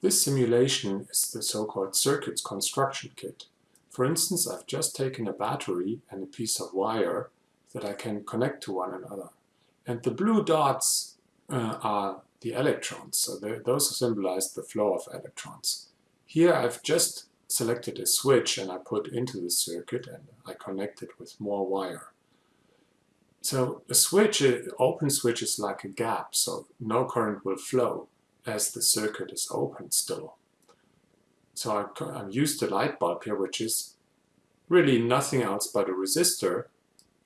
This simulation is the so-called circuits construction kit. For instance, I've just taken a battery and a piece of wire that I can connect to one another. And the blue dots uh, are the electrons, so those symbolize the flow of electrons. Here I've just selected a switch and I put into the circuit and I connect it with more wire. So a switch, an open switch is like a gap, so no current will flow as the circuit is open still. So I, have used the light bulb here, which is really nothing else but a resistor.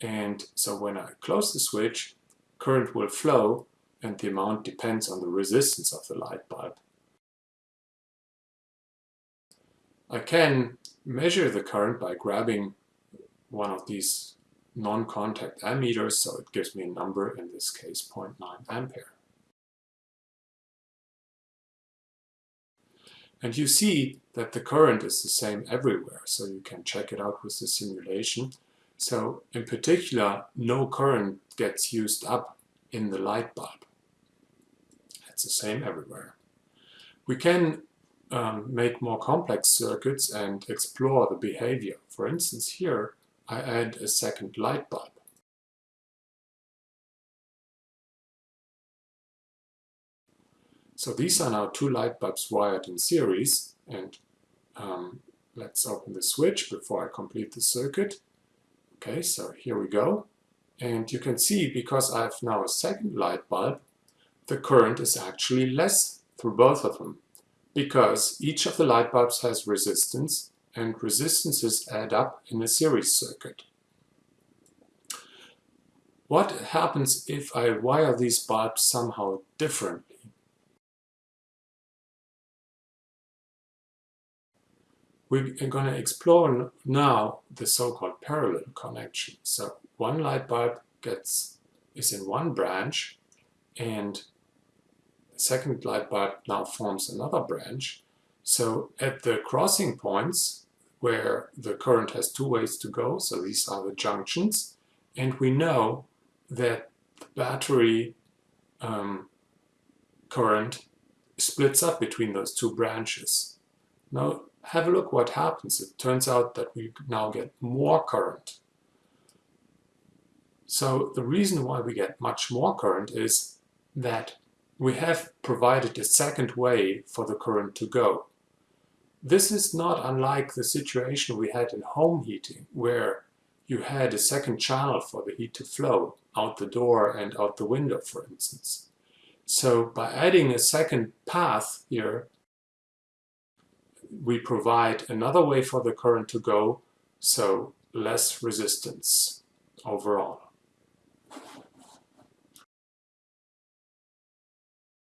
And so when I close the switch, current will flow and the amount depends on the resistance of the light bulb. I can measure the current by grabbing one of these non-contact ammeters, so it gives me a number, in this case 0.9 ampere. And you see that the current is the same everywhere, so you can check it out with the simulation. So in particular, no current gets used up in the light bulb. It's the same everywhere. We can um, make more complex circuits and explore the behavior. For instance, here I add a second light bulb. So these are now two light bulbs wired in series and um, let's open the switch before I complete the circuit. Okay, so here we go. And you can see because I have now a second light bulb, the current is actually less through both of them because each of the light bulbs has resistance and resistances add up in a series circuit. What happens if I wire these bulbs somehow differently? We're going to explore now the so-called parallel connection. So one light bulb gets is in one branch and the second light bulb now forms another branch. So at the crossing points where the current has two ways to go, so these are the junctions, and we know that the battery um, current splits up between those two branches. Now have a look what happens. It turns out that we now get more current. So the reason why we get much more current is that we have provided a second way for the current to go. This is not unlike the situation we had in home heating, where you had a second channel for the heat to flow out the door and out the window, for instance. So by adding a second path here, we provide another way for the current to go, so less resistance overall.